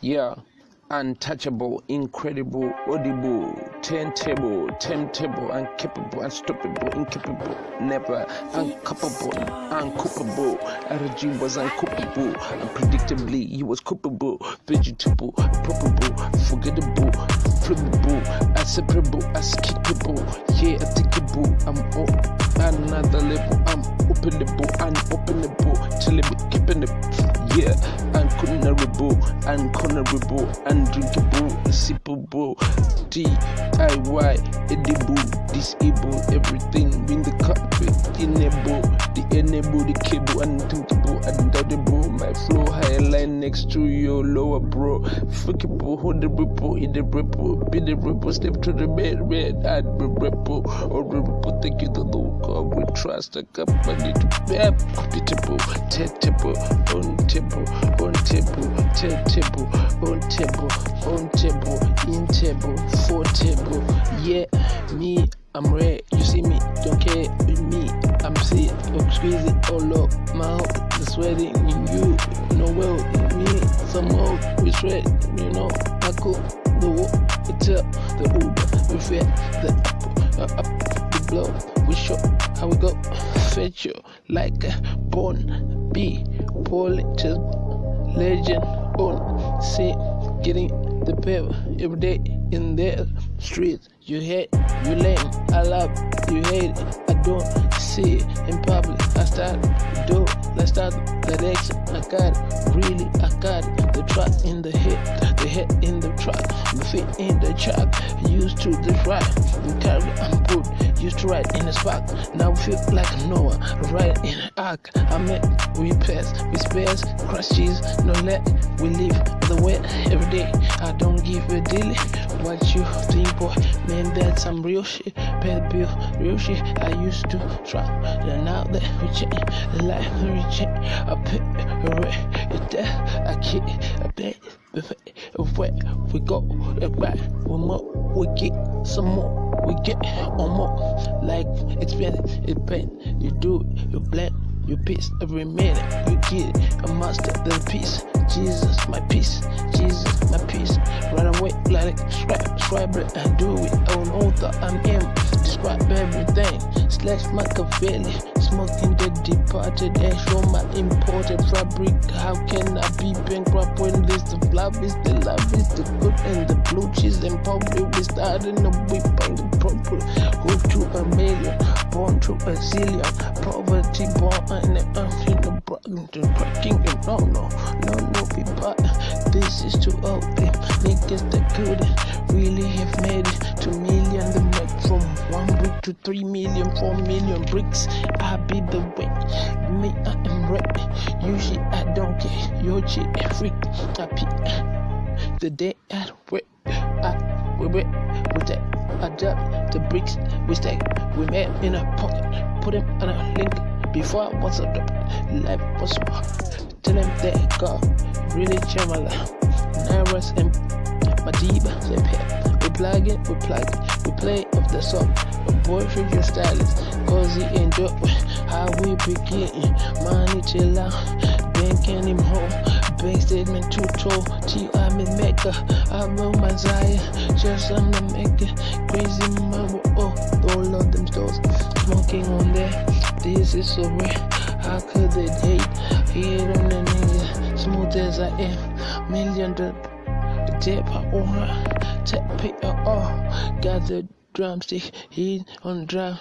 Yeah, untouchable, incredible, audible, turntable, temptable, incapable, unstoppable, incapable, never, uncapable, uncoupable. RG was uncoupable, unpredictably, he was coupable, vegetable, probable, forgettable, flippable, inseparable, unskippable, yeah, attackable, I'm on another level, I'm openable, unopenable, till it keeping it, yeah, uncornerable, uncornerable, undrinkable, sippable, DIY, edible, disable, everything in the carpet, enable, lower bro, the the ripple, be the ripple, step to the bed, red, add the ripple, or the ripple, take you the local, we trust the company to be compatible, tentable, untable, untable, tentable, untable, untable, intable, sick, I'm all up my mouth, the sweating in you, know well, in me, some more, we sweat, you know, I cook the walk, the Uber, we fed, the apple, uh, up, the blow, we show how we go, fetch you like a born be, politics, legend, on, see, getting the paper every day in the streets. You hate, you lame, I love, you hate. I don't see it in public. I start do, let's start I got it, really, I got it. The truck in the head, the head in the truck, the feet in the truck. Used to the carry and put. Used to ride in the spark. Now we feel like Noah, right in an ark. I met, we pass, we spares, crashes, no let. We live the way every day. I don't give a deal. What you think, Some real shit. Bad bill, real shit. I used to try, and now that we change, the life we change. I pay it there. I can't, I bet. Where we go, right, we more, we get some more, we get on more. Like expand, it bend, you do it, you blend, you piece every minute, you get it. A master the peace, Jesus, my peace, Jesus, my peace. Run away like scribe, scribe it and do it. Oh. On I'm in, describe everything. Slash Machiavelli, smoking the departed and show my imported fabric. How can I be bankrupt when this the love is the love is the good and the blue cheese and public we starting the whip and the proper go to a million, born to a zillion, poverty born and I'm in the broken cracking and no no no no people this is too open. Niggas that couldn't really have made it. To million the make from one brick to three million four million bricks. I be the way. Me I am ready usually I don't care. Your chick freak. I the day I work I we wait we take I drop the bricks we stack. We made in a pocket. Put them on a link before I was a life was tell them that God really changed my life. Nervous and my diva say pep we plug it we plug it we play off the song. A boyfriend your stylist cozy and dope how we begin money chill out banking him home bank statement too tall T I'm in Mecca I'm on my Zion. Just I'm the maker crazy mama oh all of them stores is so rare how could they hate hate on the nigga smooth as I am. Million the tip or tap it all got the drumstick hit on drum